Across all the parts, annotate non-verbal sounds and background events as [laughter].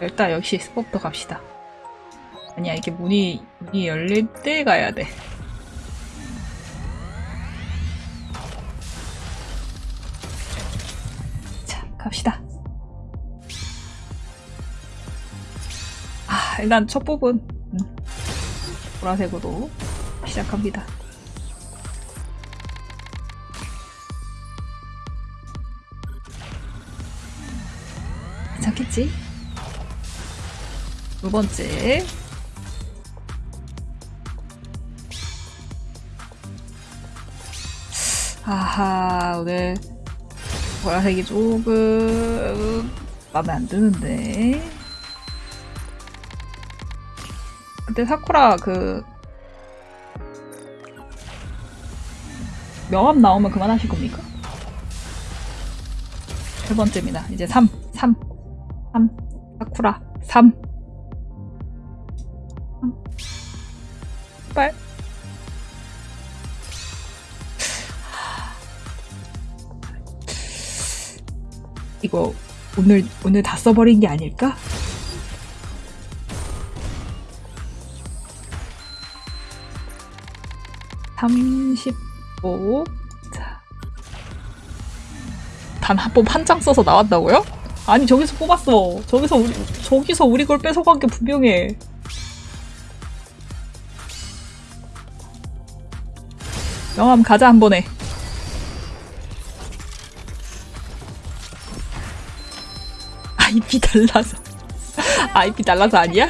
일단 역시 스포부터 갑시다. 아니야 이게 문이 문이 열릴 때 가야 돼. 자 갑시다. 아 일단 첫 부분 음, 보라색으로 시작합니다. 괜찮겠지? 두 번째 아하 오늘 보라색이 조금 마음에 안 드는데 그때 사쿠라 그 명함 나오면 그만하실 겁니까? 세 번째입니다. 이제 3, 3, 3, 사쿠라, 3. 빨. 이거 오늘 오늘 다 써버린 게 아닐까? 삼십오. 자. 단한 번 한 장 써서 나왔다고요? 아니 저기서 뽑았어. 저기서 우리, 저기서 우리 걸 뺏어간 게 분명해. 명함 가자 한 번에. 아이피 달라서. 아이피 달라서 아니야?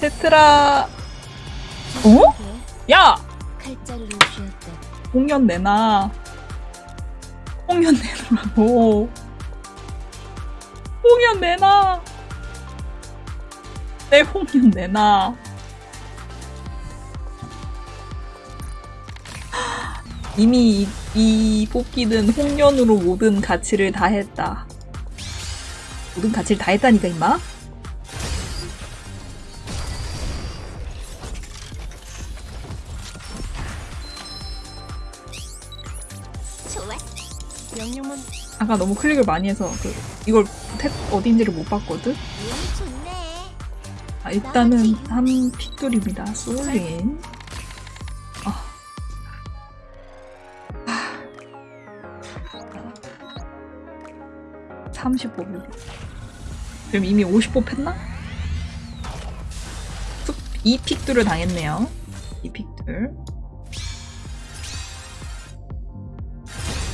세트라. 어? 야! 홍련 내놔. 홍련 내놓으라고. 홍련 내놔. 내 홍련 내놔. 이미 이, 이 뽑기는 홍련으로 모든 가치를 다 했다. 모든 가치를 다 했다니까, 임마? 아까 너무 클릭을 많이 해서 그 이걸 탭 어딘지를 못 봤거든? 좋네. 아, 일단은 한 픽돌입니다. 솔린. 30뽑. 그럼 이미 50뽑 했나? 툭, 이 픽돌을 당했네요. 이 픽돌.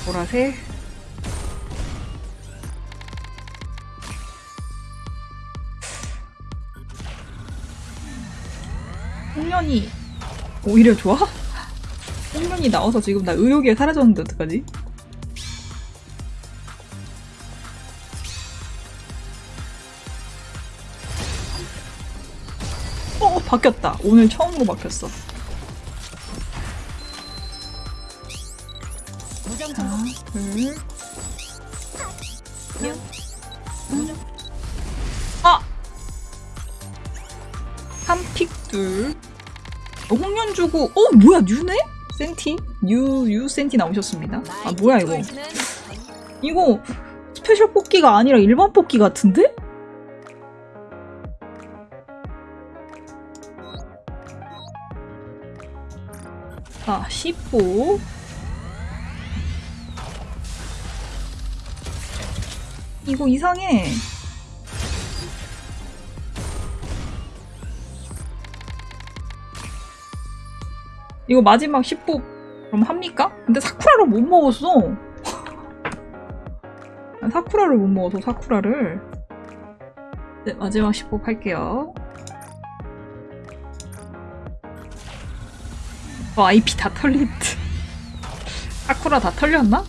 보라색. 홍련이 오히려 좋아? [laughs] 홍련이 나와서 지금 나 의욕이 사라졌는데 어떡하지? 바뀌었다 오늘 처음으로 바뀌었어 정복. 둘, 명. 아! 한픽 둘. 어, 홍련 주고, 어, 뭐야, 뉴네? 센티? 뉴, 뉴 센티 나오셨습니다. 아, 뭐야, 이거. 이거 스페셜 뽑기가 아니라 일반 뽑기 같은데? 자, 15. 이거 이상해. 이거 마지막 10보 그럼 합니까? 근데 사쿠라를 못 먹었어. [laughs] 아, 사쿠라를 못 먹어서 사쿠라를. 네, 마지막 10보 할게요. 어, IP 다 털린 듯. 사쿠라 다 털렸나?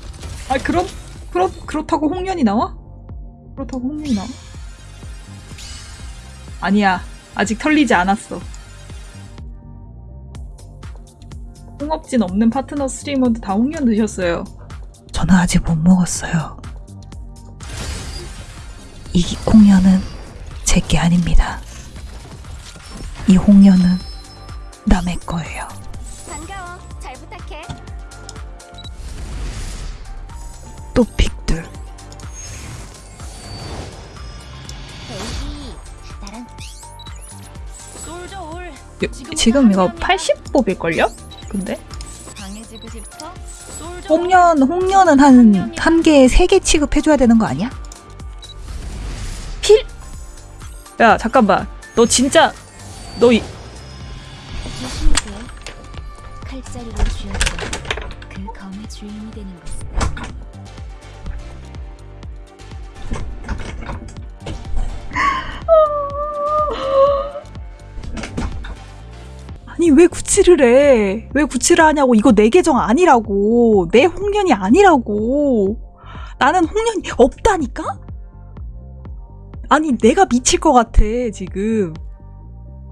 아, 그럼, 그렇, 그렇다고 홍련이 나와? 그렇다고 홍련이 나와? 아니야. 아직 털리지 않았어. 홍업진 없는 파트너 스트리머도 다 홍련 드셨어요. 저는 아직 못 먹었어요. 이 홍련은 제 게 아닙니다. 이 홍련은 남의 거예요. 또 픽들 요, 지금 이거 80뽑일걸요? 근데? 홍련, 홍련은 한, 한 개에 세 개 취급해줘야 되는 거 아니야? 필? 야, 잠깐만. 너 진짜, 너 이, 칼자리로 쥐어서 그 검의 주인이 되는 것은 아니, 왜 구치를 해? 왜 구치를 하냐고. 이거 내 계정 아니라고. 내 홍련이 아니라고. 나는 홍련이 없다니까? 아니, 내가 미칠 것 같아, 지금.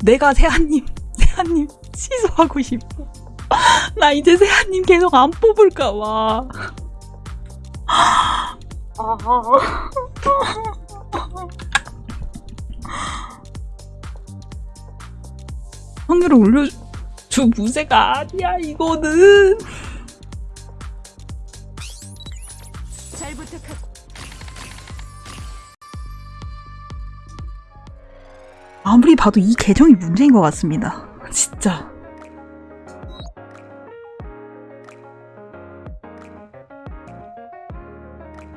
내가 세아님, 세아님 [laughs] 취소하고 싶어. [laughs] 나 이제 세아님 계속 안 뽑을까봐. [laughs] 확률을 올려 줘. 무쇠가 아니야, 이거는. 잘 부탁하. 아무리 봐도 이 계정이 문제인 것 같습니다. [laughs] 진짜.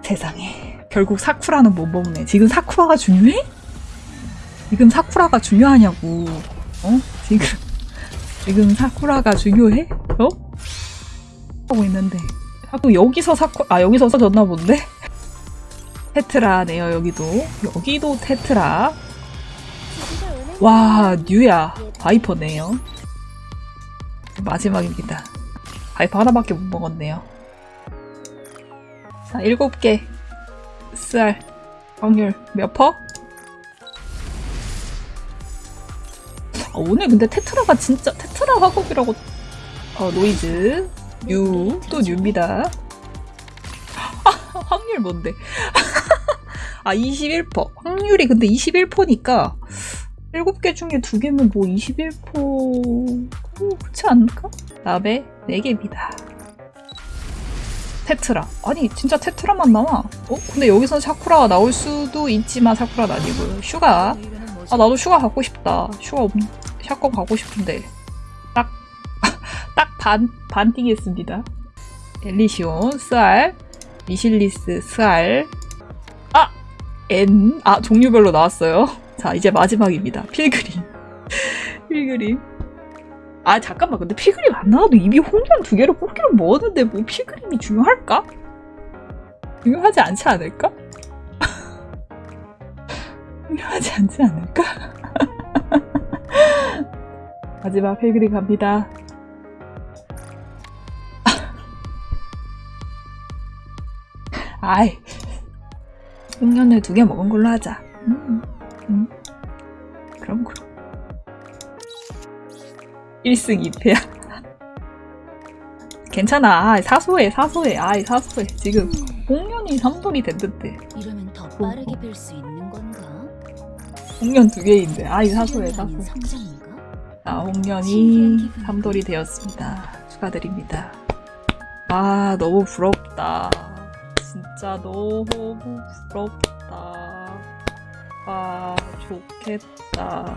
세상에. 결국 사쿠라는 못 먹네. 지금 사쿠라가 중요해? 지금 사쿠라가 중요하냐고. 어? 지금, 지금 사쿠라가 중요해? 어? 하고 있는데. 자꾸 여기서 사쿠, 아, 여기서 써졌나 본데? [laughs] 테트라네요, 여기도. 여기도 테트라. 와, 뉴야. 바이퍼네요. 마지막입니다. 바이퍼 하나밖에 못 먹었네요. 자, 일곱 개. SR. 확률 몇 퍼? 아, 오늘 근데 테트라가 진짜 테트 라 화곡이라고. 어, 노이즈. 뉴. 또 뉴입니다. 아, 확률 뭔데? [laughs] 아, 21%. 확률이 근데 21%니까 7개 중에 2개면 뭐 21%. 뭐, 그렇지 않을까? 다음에 4개입니다. 테트라. 아니, 진짜 테트라만 나와. 어? 근데 여기서 사쿠라가 나올 수도 있지만 사쿠라는 아니고요. 슈가. 아, 나도 슈가 갖고 싶다. 슈가 없, shotgun 갖고 싶은데. 반, 반 뛰겠습니다. 엘리시온, SR, 미실리스, SR. 아! N. 아, 종류별로 나왔어요. [laughs] 자, 이제 마지막입니다. 필그림. [laughs] 필그림. 아, 잠깐만. 근데 필그림 안 나와도 이미 홍련 두 개로 뽑기로 먹었는데 뭐 필그림이 중요할까? 중요하지 않지 않을까? [laughs] 중요하지 않지 않을까? 마지막 필그림 갑니다. 아이, 홍련을 두 개 먹은 걸로 하자. 음, 음. 그럼 그럼. 1승 2패야. [laughs] 괜찮아. 아이, 사소해, 사소해. 아이, 사소해. 지금 홍련이 3돌이 됐는데. 이러면 더 빠르게 빌수 있는 건가? 홍련 두 개인데. 아이, 사소해, 사소해. 자, 홍련이 3돌이 되었습니다. 축하드립니다. 아, 너무 부럽다. 진짜 너무 부럽다. 아, 좋겠다.